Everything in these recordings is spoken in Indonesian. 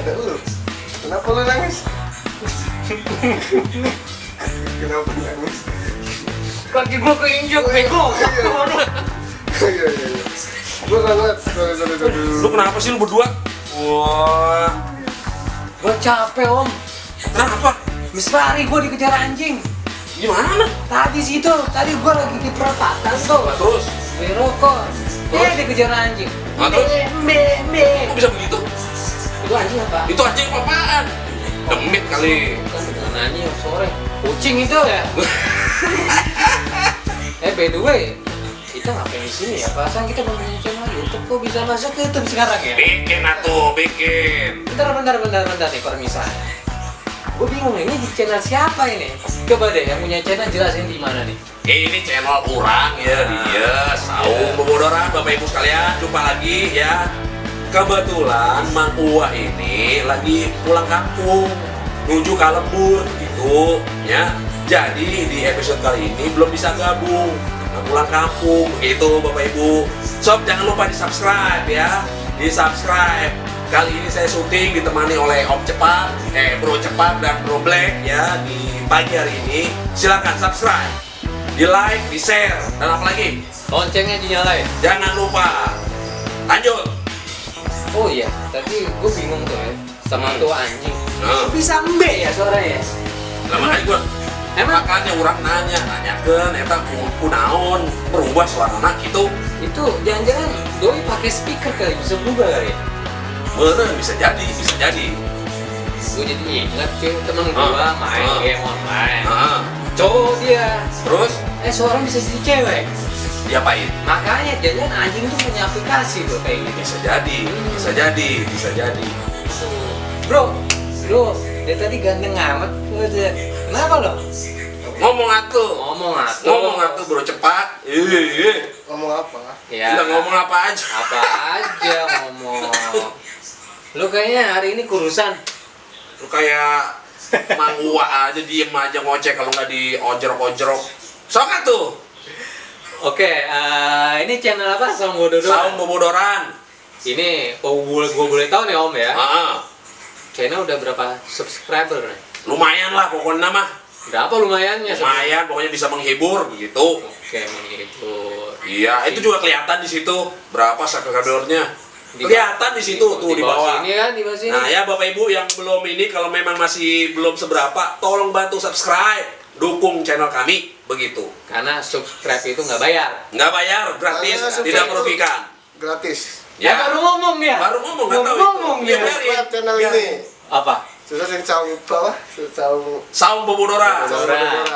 ada lu kenapa lu nangis kenapa nangis Kaki gua keinjek, bego. iya iya iya gua nggak ngeliat sorry sorry sorry Lu kenapa sih lu berdua? Wah, Gua capek, Om. kenapa? Mis lari gua dikejar anjing. Gimana? Tadi situ, tadi gua lagi di perapatan tuh. Terus? Beli rokok. Eh, dikejar anjing. Ah, terus? Be, be, Kok bisa begitu? Itu anjing apa? Itu anjing apa-apaan? Demit kali. Bukan anjing, sore. Kucing itu ya. eh, by the way, kita ngapain di sini ya? Perasaan kita mau punya channel YouTube kok bisa masuk ke YouTube sekarang ya? Bikin atuh, bikin. Bentar, bentar, bentar, bentar nih permisahan. Gue bingung ini di channel siapa ini? Coba deh yang punya channel jelasin di mana nih. Ini channel kurang ya dia Saung Bobodoran Bapak Ibu sekalian Jumpa lagi ya Kebetulan Mang Uwa ini lagi pulang kampung Menuju ke lembur gitu ya Jadi di episode kali ini belum bisa gabung Nah, pulang kampung gitu Bapak Ibu Sob jangan lupa di subscribe ya Di subscribe Kali ini saya syuting ditemani oleh Om Cepat Eh Bro Cepat dan Bro Black ya Di pagi hari ini Silahkan subscribe di like, di share, dan apa lagi? Loncengnya dinyalain. Jangan lupa. Lanjut. Oh iya, tadi gue bingung tuh ya sama Hmm. tuh anjing. Nah, bisa mbe ya suaranya? lama aja gua. Emang Makanya orang nanya, nanyakan, eta kunaon berubah suara anak gitu. itu jangan-jangan doi pakai speaker kali bisa berubah kali. Bener, bisa jadi, bisa jadi. Gue jadi ingat cuy temen Ah, gua main ah. game online. Nah, Cowok dia, terus eh seorang bisa jadi cewek. Diapain? Makanya jangan anjing tuh punya aplikasi tuh kayak gitu. Bisa jadi, bisa jadi, bisa jadi. Bro, lu dia tadi ganteng amat. Kenapa lo? Ngomong atuh, Ngomong atuh. ngomong atuh bro cepat. Iya, iya. ngomong apa Ya. Udah ngomong apa aja. apa aja ngomong. Lu kayaknya hari ini kurusan. Lu kayak Mang Uwa aja diem aja ngoceh kalau nggak diojrok-ojrok. Sok atuh. Oke, eh, ini channel apa? Saung Bododo. Saung Bobodoran. Ini, oh, gue boleh tahu nih Om ya. Ah, Channel udah berapa subscriber nih? lumayan lah pokoknya mah. Berapa lumayannya? Lumayan, pokoknya bisa menghibur begitu. Oke, menghibur. Iya, itu juga kelihatan di situ berapa subscribernya. Di- Kelihatan di situ tuh di bawah. Sini kan, di bawah sini. Nah ya Bapak Ibu yang belum ini kalau memang masih belum seberapa, tolong bantu subscribe, dukung channel kami begitu. Karena subscribe itu nggak bayar. Nggak bayar, gratis, Karena tidak merugikan. gratis Ya, baru ngomong dia. baru ngomong nggak Baru tahu ngomong. Biarin, subscribe channel biarin. ini Apa? susah yang caung bawah Saung. Saung Bobodoran.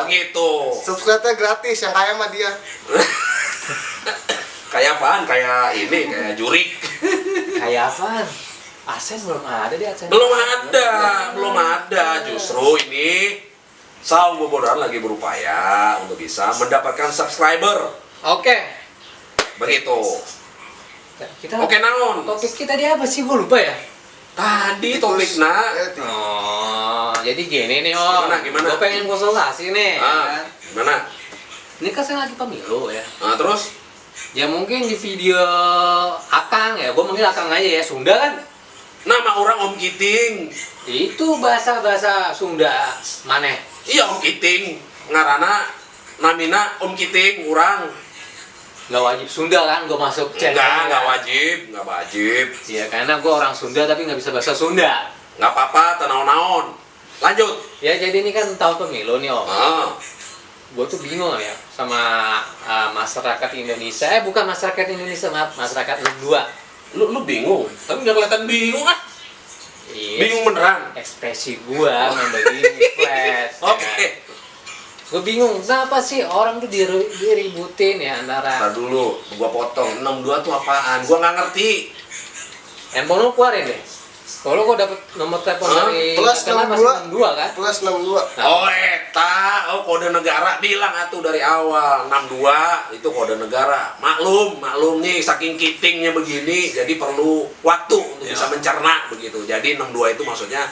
Begitu. subscribe nya gratis yang kaya mah dia Kayak apaan? Kayak ini, kayak jurik. Kayak apaan? Asen belum ada deh Asen. Belum ada, belum ada. Justru ini Saung Bobodoran lagi berupaya untuk bisa mendapatkan subscriber. Oke. Begitu. Kita Oke naon? Topik kita di apa sih? Gue lupa ya. Tadi topiknya Eh, ti- Oh, jadi gini nih Om. Gimana, gimana? Gue pengen konsultasi nih. ah, ya. gimana? Ini kan saya lagi pemilu ya. Nah, terus Ya mungkin di video Akang ya, gue manggil Akang aja ya, Sunda kan? nama orang Om Kiting. Itu bahasa-bahasa Sunda maneh. Iya Om Kiting. Ngarana namina Om Kiting orang. Nggak wajib Sunda kan, gue masuk channel. Enggak, enggak wajib, enggak wajib. Iya, karena gue orang Sunda tapi nggak bisa bahasa Sunda. Enggak apa-apa, tenaon-naon. Lanjut. Ya jadi ini kan tahun pemilu nih Om. Ah, gue tuh bingung ya sama uh, masyarakat Indonesia eh bukan masyarakat Indonesia maaf masyarakat 62 lu lu bingung. Tapi nggak kelihatan bingung ah. iya Bingung beneran. ekspresi gua begini flat Oke. Gue bingung kenapa sih orang tuh diri- diributin ya antara Ntar dulu, gua potong. 62 tuh apaan? Gua nggak ngerti. handphone lu keluarin deh kalau gua dapet nomor telepon Hah? dari Plus masih 62. 62 kan plus 62 Oh eta, oh kode negara bilang atuh dari awal 62 itu kode negara. Maklum, maklum nih saking kitingnya begini, jadi perlu waktu untuk Ya. bisa mencerna begitu. Jadi 62 itu maksudnya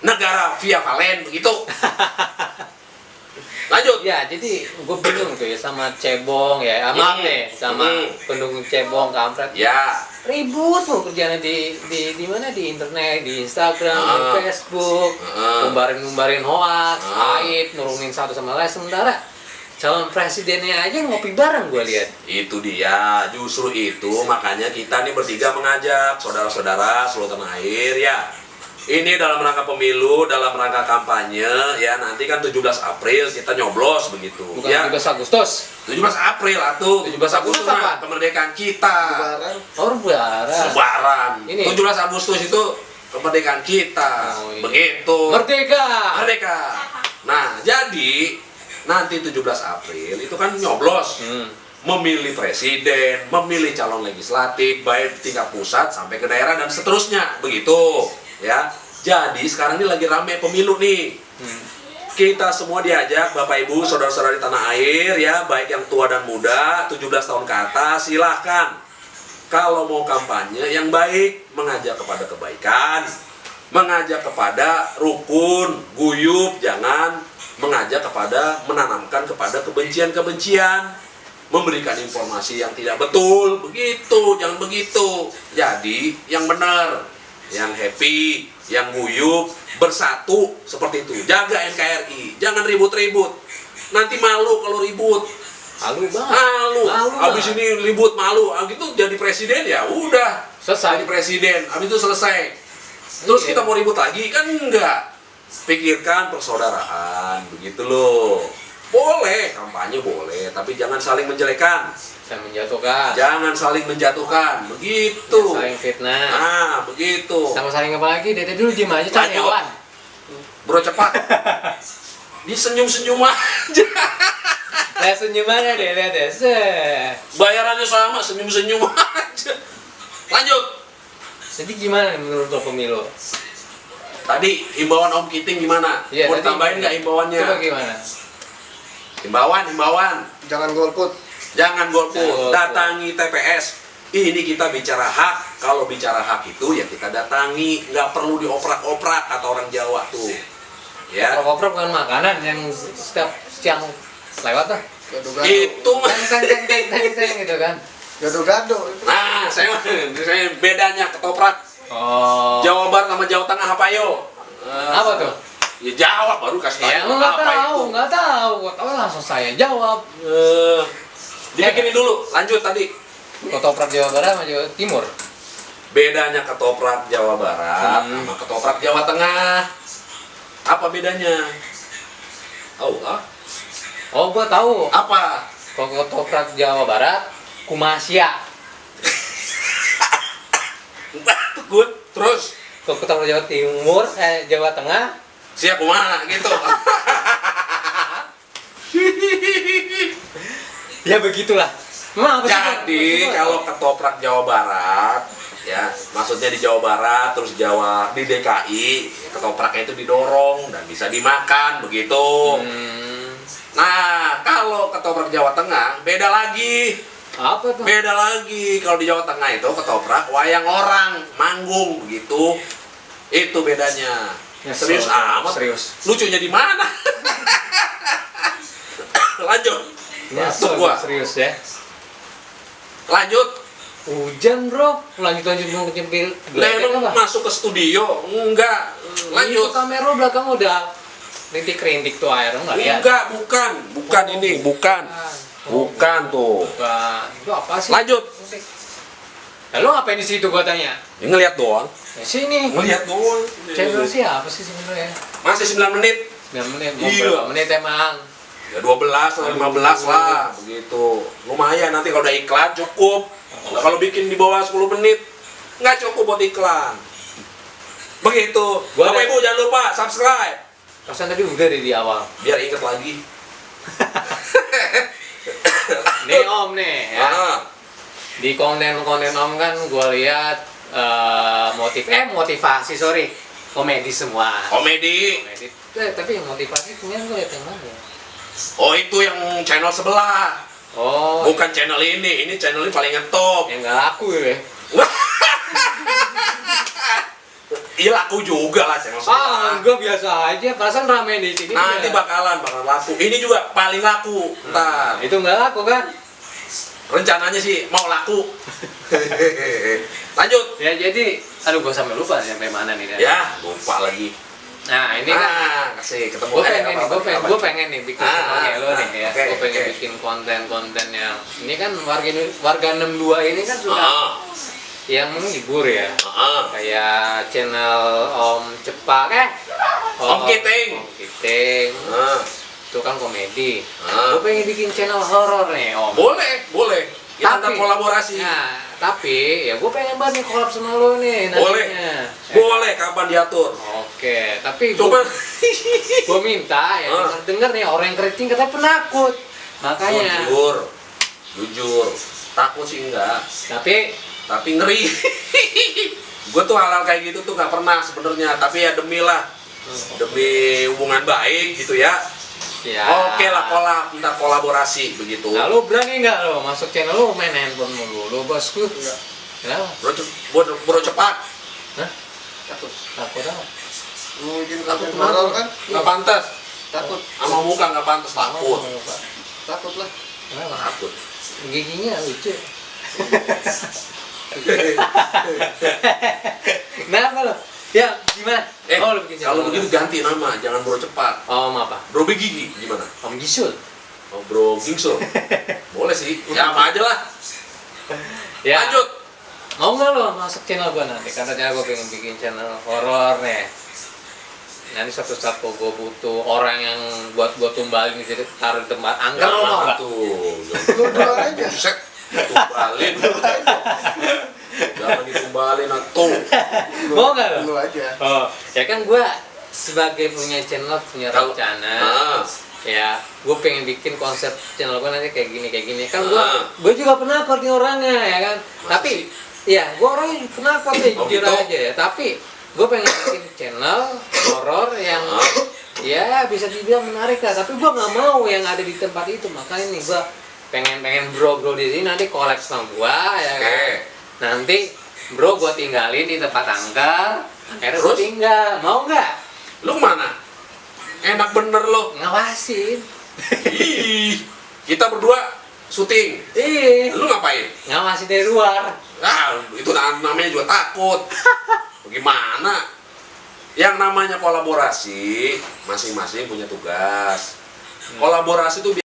negara via valen begitu. Lanjut. Ya, jadi gue bingung tuh ya sama cebong ya, sama Hmm. nih, sama Hmm. pendukung cebong kampret. Ya. Ribut tuh kerjanya di di di mana di internet, di Instagram, di Ah. Facebook, Ah. ngumbarin-ngumbarin hoax, Ah. aib, nurunin satu sama lain sementara calon presidennya aja ngopi bareng gue lihat. Itu dia, justru itu makanya kita nih bertiga mengajak saudara-saudara seluruh tanah air ya. Ini dalam rangka pemilu, dalam rangka kampanye ya nanti kan 17 April kita nyoblos begitu. Bukan ya. 17 Agustus. 17 April atuh, 17 Agustus apa? kemerdekaan kita. Lebaran. Oh, lebaran. Lebaran. Ini. 17 Agustus itu kemerdekaan kita. Oh, iya. Begitu. Merdeka. Merdeka. Nah, jadi nanti 17 April itu kan nyoblos. Hmm. memilih presiden, memilih calon legislatif, baik tingkat pusat sampai ke daerah dan seterusnya, begitu, ya. Jadi sekarang ini lagi rame pemilu nih. Hmm. Kita semua diajak, Bapak Ibu, saudara-saudara di tanah air, ya, baik yang tua dan muda, 17 tahun ke atas, silahkan. Kalau mau kampanye yang baik, mengajak kepada kebaikan, mengajak kepada rukun, guyup, jangan mengajak kepada menanamkan kepada kebencian-kebencian memberikan informasi yang tidak betul begitu jangan begitu jadi yang benar yang happy yang guyup bersatu seperti itu. Jaga NKRI jangan ribut-ribut. Nanti malu kalau ribut. Halu banget. malu. Malu abis ini ribut malu. Ah gitu jadi presiden ya udah. Selesai. jadi presiden. Abis itu selesai. Terus Iya. kita mau ribut lagi? Kan enggak. Pikirkan persaudaraan begitu loh boleh kampanye boleh tapi jangan saling menjelekan Saya menjatuhkan. jangan saling menjatuhkan begitu Saling fitnah. nah begitu Sama saling apa lagi? Dede dulu diem aja karyawan. bro cepat disenyum senyum aja Lihat senyumannya deh, lihat deh. Se. bayarannya sama senyum senyum aja lanjut Jadi gimana menurut lo pemilu? tadi himbauan Om Kiting gimana Iya, mau tadi- tambahin nggak himbauannya Coba gimana? Himbauan himbauan Jangan golput. Jangan golput, Jangan golput. datangi TPS. Ini kita bicara hak. Kalau bicara hak itu ya kita datangi, nggak perlu dioprak-oprak kata orang Jawa tuh. Ya, Koprok bukan makanan yang setiap siang lewat lah. Gado-gado. itu mah. Teng teng teng teng teng teng gitu kan. Gado-gado. Nah, saya, saya bedanya ketoprak Oh. Jawa Barat sama Jawa Tengah apa yo? Eh, Apa tuh? Ya jawab baru kasih Ya tahu nggak apa tahu, itu. nggak tahu. Kok tahu langsung saya jawab. Eh, dibikinin dulu, lanjut tadi. Ketoprak Jawa Barat sama Jawa Timur. Bedanya ketoprak Jawa Barat Hmm. sama ketoprak Jawa Tengah. Apa bedanya? Oh, ah? Oh, gua tahu. apa? Kalau ketoprak Jawa Barat, Kumasya. Gue terus Kalau ketoprak Jawa Timur, eh Jawa Tengah, siap kumaha gitu. ya begitulah. Bang? Jadi kalau ketoprak Jawa Barat ya maksudnya di Jawa Barat terus Jawa di DKI ketopraknya itu didorong dan bisa dimakan begitu. Hmm, Nah kalau ketoprak Jawa Tengah beda lagi. apa tuh? Beda lagi kalau di Jawa Tengah itu ketoprak wayang orang manggung begitu. Itu bedanya. Ya, Serius so- amat. Serius. Lucunya di mana? Lanjut. Batuk Nyesel gua. serius ya. Lanjut. Hujan bro, lanjut lanjut mau nyempil emang masuk ke studio? Enggak. Lanjut. Itu kamera belakang udah rintik-rintik tuh air enggak lihat? Enggak, bukan. Bukan ini, bukan. Bukan tuh. Bukan. Itu apa sih? Lanjut. Lalu ngapain di situ gua tanya? Ya, ngeliat doang. Ya, sini. Ngeliat doang. Channel siapa sih sebenarnya? Masih 9 menit. 9 menit, mau Iya. berapa menit emang? Ya 12 atau 15 lah, begitu. Lumayan nanti kalau udah iklan cukup. Nah, kalau bikin di bawah 10 menit nggak cukup buat iklan. Begitu. Gua Bapak Ibu jangan lupa subscribe Perasaan tadi udah deh di awal. biar inget lagi. Nih Om nih ya. Ah, Di konten-konten Om kan gua lihat eh, motif eh motivasi sorry komedi semua. komedi. Komedi. Eh, tapi yang motivasi kemarin gue lihat yang mana ya? Oh itu yang channel sebelah. Oh, Bukan channel ini. Ini channel ini paling ngetop. yang nggak laku ya. iya laku juga lah channel sebelah. Ah, enggak biasa aja. Perasaan rame di sini. Nanti juga. bakalan bakalan laku. Ini juga paling laku. Ntar itu enggak laku kan? Rencananya sih mau laku. Lanjut. Ya jadi, aduh gua sampai lupa sampai mana nih. Ya, lupa lagi. Nah ini kan ah, kasih ketemu. gue pengen nih, gue pengen, gue pengen nih bikin Ah, ah, lo nih ya. oke, gue pengen oke. bikin konten-konten yang ini kan warga warga 62 ini kan suka Ah, yang menghibur ya. ah, Kayak channel Om Cepak eh Om Kiting. Om Kiting. ah. Itu kan komedi. Ah. Gue pengen bikin channel horor nih Om. Boleh, boleh. Kita Tapi- kolaborasi. Nah, tapi ya gue pengen banget nih collab sama lo nih Boleh. nantinya. Ya. Boleh kapan diatur. Oke, tapi Coba gue minta ya Ah. denger denger nih orang yang keriting katanya penakut makanya jujur. Jujur. Takut sih enggak, tapi tapi ngeri. gue tuh hal-hal kayak gitu tuh nggak pernah sebenarnya, tapi ya demi lah, demi hubungan baik gitu ya. Ya Oke lah kolab, ntar kolaborasi begitu. nah lu berani nggak lo masuk channel lu main handphone mulu lu bosku Enggak. kenapa Bro, bro, bro cepat. Hah? Takut. takut apa Mau bikin Takut horor kan? Nggak pantas. Takut. Sama muka nggak pantas takut. Takut lah. kenapa Takut. giginya lucu kenapa lo ya gimana Eh, oh, kalau begitu ganti nama, jangan bro cepat. oh apa Bro Begigi gimana? om Gisul Oh, bro Gingsul. Boleh sih. Ya apa aja lah. ya Lanjut. Mau nggak lo masuk channel gue nanti? Katanya gue pengen bikin channel horor nih. Nanti suatu saat kok gue butuh orang yang buat gue tumbalin gitu, taruh di tempat angker lo mau nggak? tuh. Duluan aja. Set. Tumbalin. Jangan ditumbalin atuh. Mau nggak lo? Lu aja. Oh, ya kan gue sebagai punya channel punya Kalau- rencana. Ah. Ya, gue pengen bikin konsep channel gue nanti kayak gini kayak gini. Kan gue, Ah. gue juga penakut nih orangnya ya kan. Masa Tapi, sih? ya gue orangnya penakut ya Oh, jujur gitu? aja ya. Tapi gue pengen bikin channel horor yang Ah. ya bisa dibilang menarik lah tapi gua nggak mau yang ada di tempat itu makanya nih gua pengen pengen bro bro di sini nanti collab sama gua ya kan Oke. Nanti bro gua tinggalin di tempat angker akhirnya Terus? tinggal mau nggak Lu ke mana? Enak bener lo. ngawasin Ih. Kita berdua syuting. ih Lu ngapain? ngawasin dari luar Ah, itu na- namanya juga takut. Bagaimana? Yang namanya kolaborasi, masing-masing punya tugas. Kolaborasi itu